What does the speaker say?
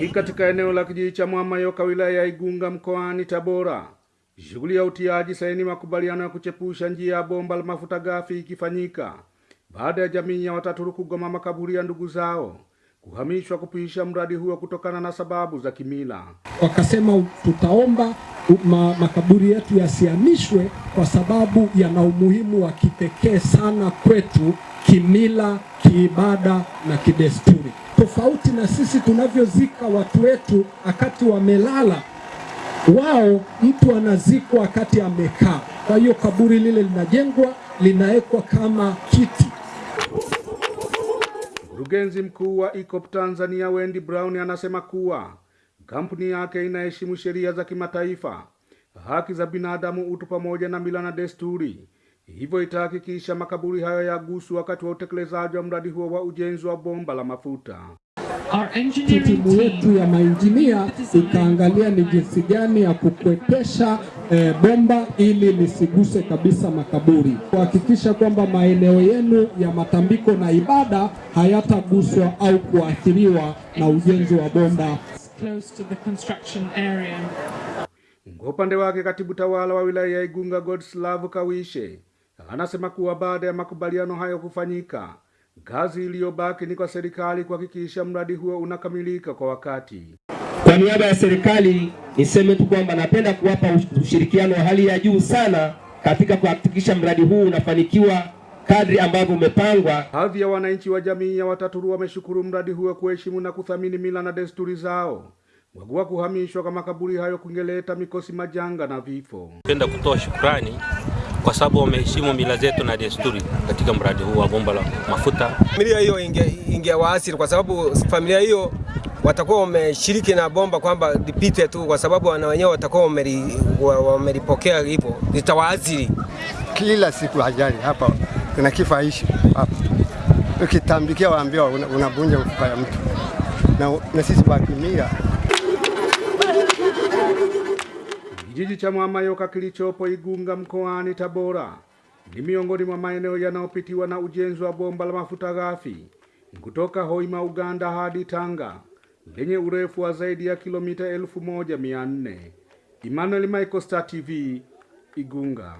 Ni katika eneo la kijiji cha Mwamayoka wilaya ya Igunga mkoani Tabora, shughuli ya utiaji saini makubaliano ya kuchepusha njia ya bomba la mafuta ghafi ikifanyika baada ya jamii ya Wataturu kugoma makaburi ya ndugu zao kuhamishwa kupisha mradi huo kutokana na sababu za kimila. Wakasema tutaomba ma, makaburi yetu yasihamishwe kwa sababu yana umuhimu wa kipekee sana kwetu kimila, kiibada na kidesturi, tofauti na sisi tunavyozika watu wetu wakati wamelala. Wao mtu anazikwa wakati amekaa. Kwa hiyo kaburi lile linajengwa, linawekwa kama kiti. Mkurugenzi mkuu wa ICOP Tanzania Wendy Brown anasema kuwa kampuni yake inaheshimu sheria za kimataifa, haki za binadamu, utu pamoja na mila na desturi, hivyo itahakikisha makaburi hayo yagusu wakati wa utekelezaji wa mradi huo wa ujenzi wa bomba la mafuta. Timu yetu ya mainjinia ikaangalia ni jinsi gani ya kukwepesha e, bomba ili lisiguse kabisa makaburi, kuhakikisha kwamba maeneo yenu ya matambiko na ibada hayataguswa au kuathiriwa na ujenzi wa bomba. close to the construction area. Kwa upande wake katibu tawala wa wilaya ya Igunga Godslav Kawishe anasema kuwa baada ya makubaliano hayo kufanyika, kazi iliyobaki ni kwa serikali kuhakikisha mradi huo unakamilika kwa wakati. Kwa niaba ya serikali niseme tu kwamba napenda kuwapa ushirikiano wa hali ya juu sana katika kuhakikisha mradi huu unafanikiwa kadri ambavyo umepangwa. Baadhi ya wananchi wa jamii ya Wataturu wameshukuru mradi huo kuheshimu na kuthamini mila na desturi zao, kwa kuwa kuhamishwa kwa makaburi hayo kungeleta mikosi, majanga na vifo. Napenda kutoa shukrani kwa sababu wameheshimu mila zetu na desturi katika mradi huu wa bomba la mafuta. Familia hiyo ingewaasiri kwa sababu familia hiyo watakuwa wameshiriki na bomba kwamba lipite tu, kwa sababu wana wenyewe watakuwa wamelipokea hivyo, litawaathiri kila siku. Ajali hapa kuna kifa ishi hapa, ukitambikia waambiwa unavunja mfupa ya mtu na, na sisi wa Kijiji cha Mwamayoka kilichopo Igunga mkoani Tabora ni miongoni mwa maeneo yanayopitiwa na ujenzi wa bomba la mafuta ghafi kutoka Hoima, Uganda hadi Tanga lenye urefu wa zaidi ya kilomita elfu moja mia nne. Emmanuel Michael, Star TV, Igunga.